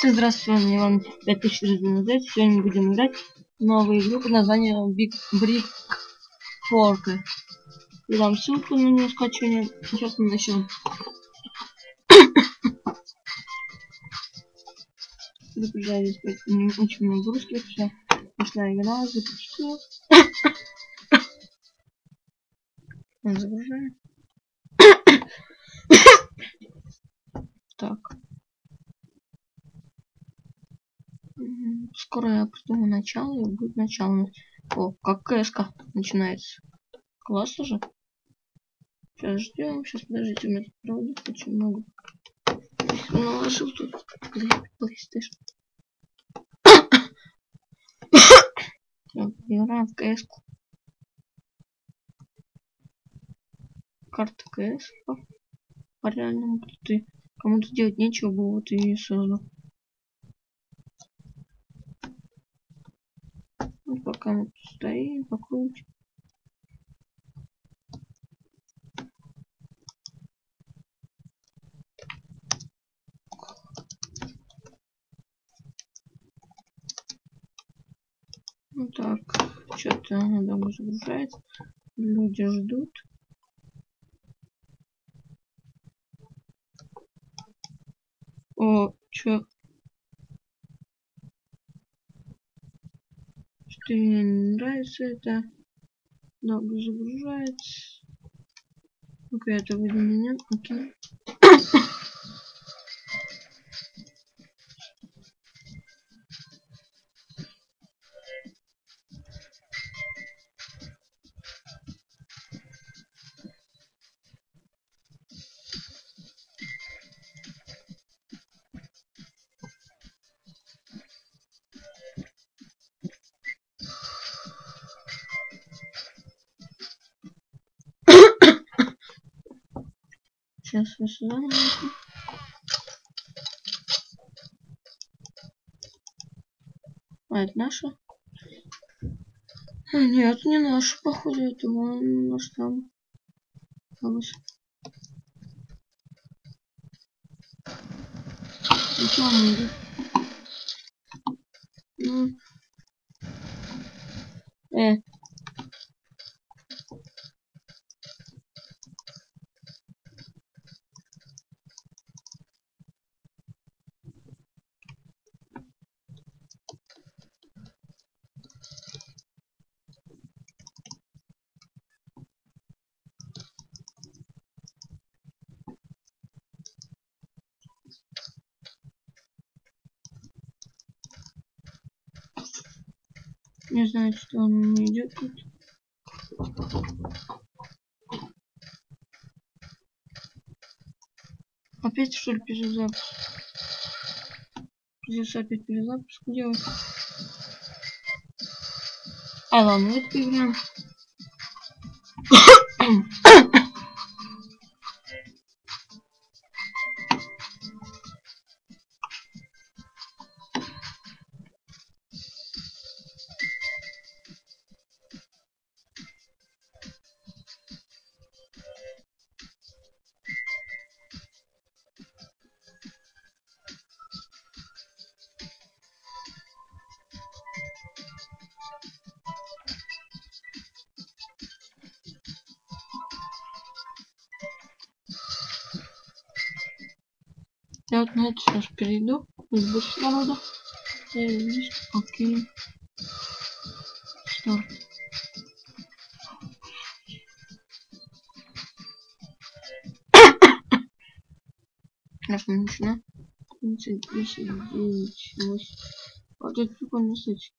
Всем здравствуйте, я вам 5000 Сегодня мы будем играть новую игру под названием Big Brick Fork. Я дам ссылку на нее скачивание. Сейчас мы начнем. Загружаю здесь не очень много русских, все. Пошла игра, запустил. Загружаю. так. Скоро я придумаю начало и будет начало. О, как кэска начинается. Класс уже. Сейчас ждем. Сейчас подождите, у меня тут проводит очень много. Наложил тут PlayStation. Играем в кс -ку. Карта кс по, реальному ты кому-то делать нечего было вот и создал. Тут стоим, покрутим. Ну так, что-то она долго загружается. Люди ждут. О, чё? Что мне не нравится это. Долго загружается. Ну-ка, это выйдет меня. Окей. Сейчас я сюда. А, это наша? А, нет, не наша, походу, это вон наш там. Повыше. Ничего не идет. Ну. Э, Не знаю, что он не идет тут. Опять что ли перезапуск? Придется опять перезапуск делать. А ладно, вот поиграем. Я вот на это сейчас перейду. Здесь больше народу. Окей. Что? Сейчас мы. 30, 10, 9, 8. Вот это прикольно, кстати.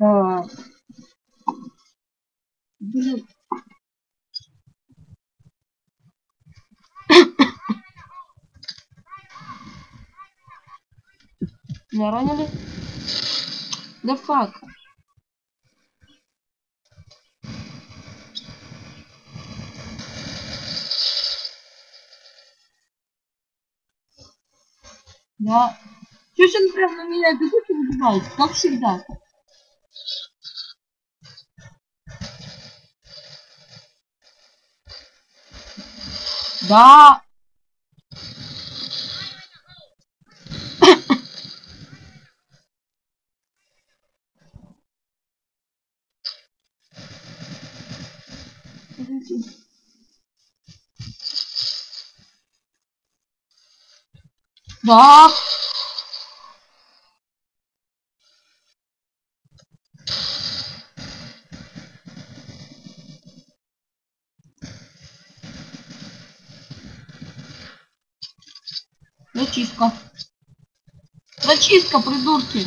А, блин. Меня ранили? Да фак. Да. Чуть он прям на меня бегут и убивает, как всегда. Да. Да. Зачистка. Зачистка, придурки.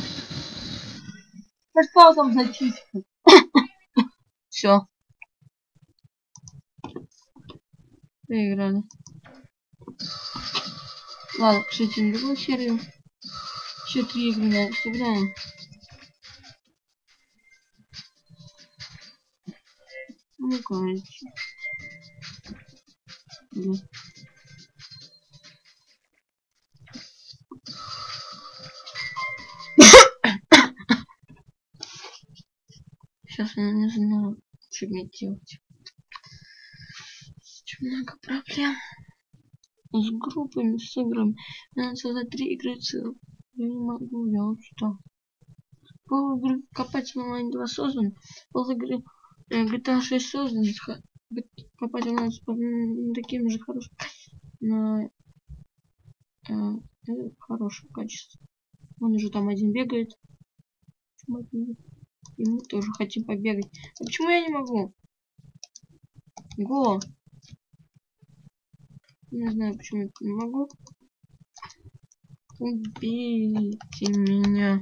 Да что там зачистка? Все. Выиграли. Ладно, кстати, на другую серию. Еще три игры на сыграем. Ну, короче. Да. Сейчас я не знаю, что мне делать. Очень много проблем. С группами, с играми. Мне надо создать три игры целых. Я не могу, я устал. Пол игры копать онлайн 2 создан. Пол игры э, GTA 6 создан. Копать онлайн с таким же хорошим. На э, э, хорошем качестве. Он уже там один бегает. И мы тоже хотим побегать. А почему я не могу? Го. Не знаю, почему я не могу. Убейте меня.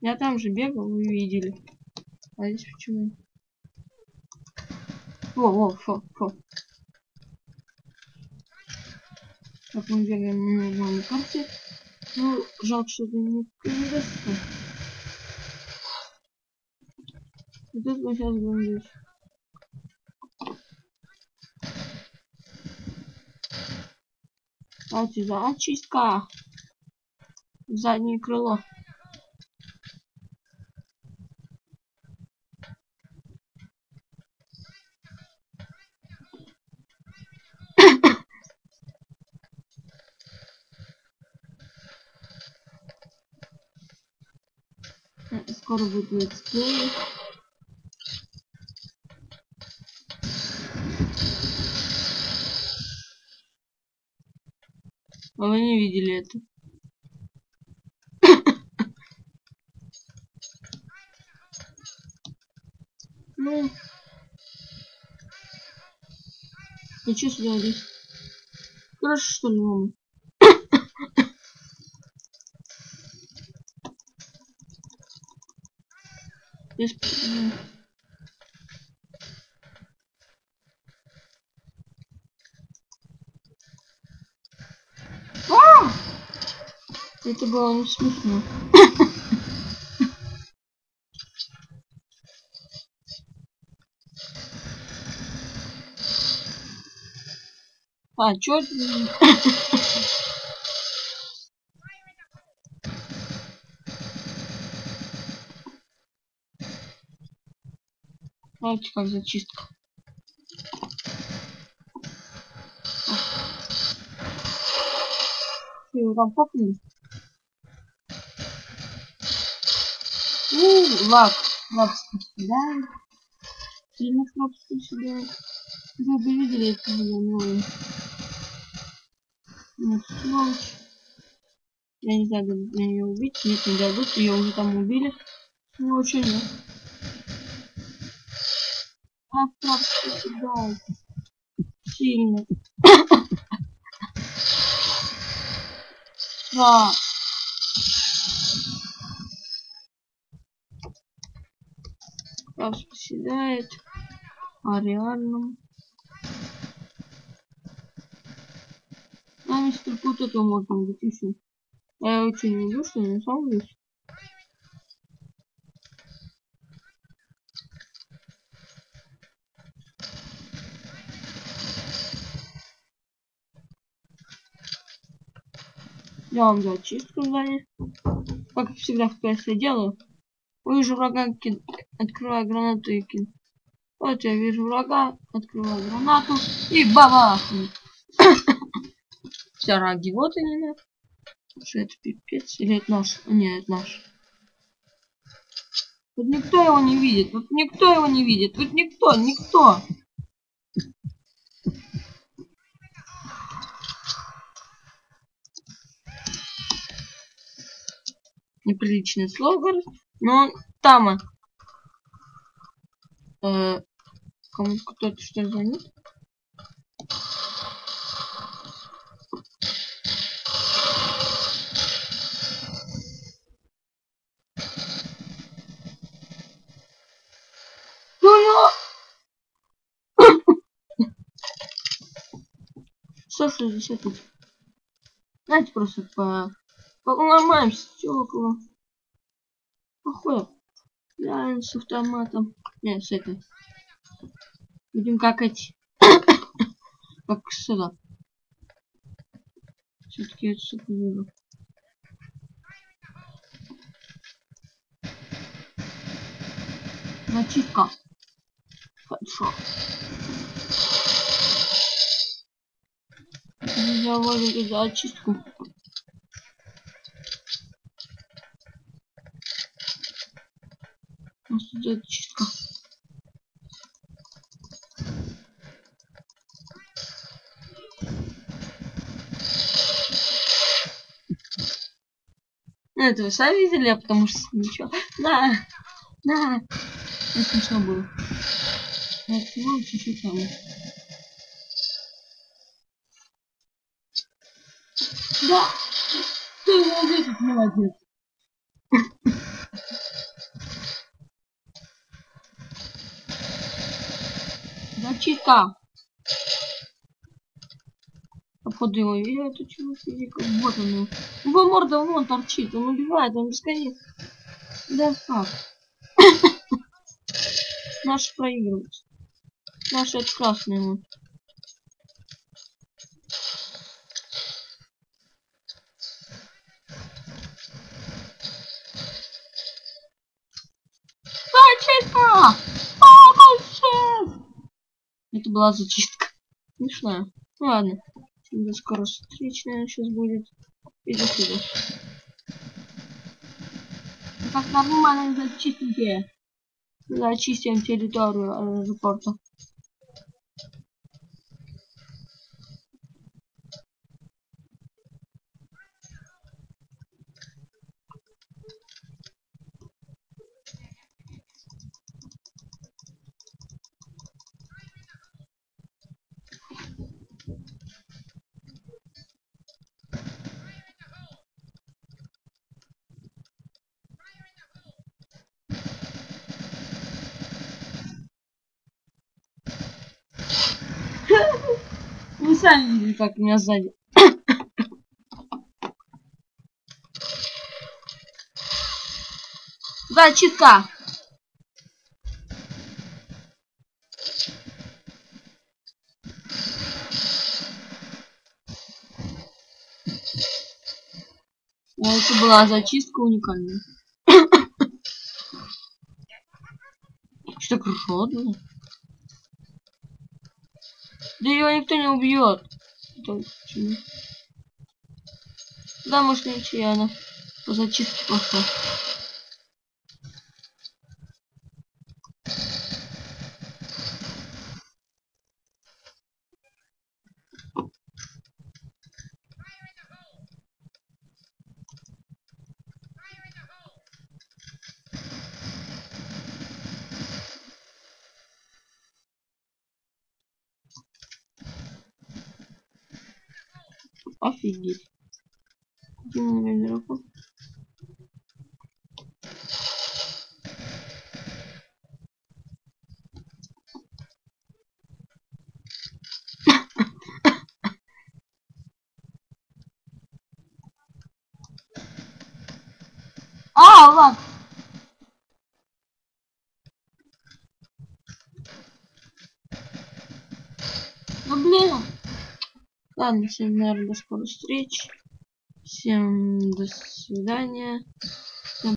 Я там же бегал, вы видели. А здесь почему? Во, во, фо, фо. Так, мы бегаем на нормальной карте. Ну, жалко, что это не передастся. И тут мы сейчас будем здесь. Давайте зачистка. В заднее крыло. Скоро будет летсплей. А вы не видели это? Ну. Ну что сюда здесь? Хорошо, что ли, мама? Здесь... м, А! Это было не смешно. А, чё? Знаете, как зачистка. Ты его там копнули? У, лак. Лак съедает. Сильно лак съедает. Вы бы видели это было новое. Нет, сволочь. Я не знаю, дадут мне ее убить. Нет, не дадут. Ее уже там убили. Сволочь, нет. А, лак съедает. Сильно. Да. Раз поседает. А реально. А, мистер Пут этого можно убить еще. Я очень не люблю, что не сам здесь. Делаем зачистку здания. Как всегда в я делаю. Вижу врага, кид... открываю гранату и кид. Вот я вижу врага, открываю гранату и бабах! Все, раги, вот они, на. Что это пипец? Или это наш? Нет, это наш. Вот никто его не видит, вот никто его не видит, вот никто, никто. Неприличный слово, но там э, кому кто-то что звонит. Что 60 тут? Давайте просто по... Поломаем стекла. Похуй. Да, с автоматом. Не, с этой. Будем как эти. как сюда. Все-таки это сука выбор. Зачистка. Хорошо. Заводим зачистку. У тут зачистка. Ну, это вы сами видели, а потому что ничего. Да, да. Это смешно было. Так, ну, чуть-чуть там. Да! Ты молодец, молодец. Зачистка. Походу его видел эту чего физика. Вот он. Его морда вон торчит. Он убивает, он бесконечно. Да как? Наш проигрывает. Наш это красный вот. Была зачистка. Смешная. Ну ладно. До скоро встречная сейчас будет. Иди сюда. Как нормально зачистите. Зачистим территорию аэропорта. Вы сами видели, как меня сзади. Да, читка. Это была зачистка уникальная. Что хорошо было? Да ее никто не убьет. Да, может ничья она по зачистке пошла. Офигеть. Дима игроку. А, ладно. Ну блин. Ладно, всем, наверное, до скорой встречи. Всем до свидания.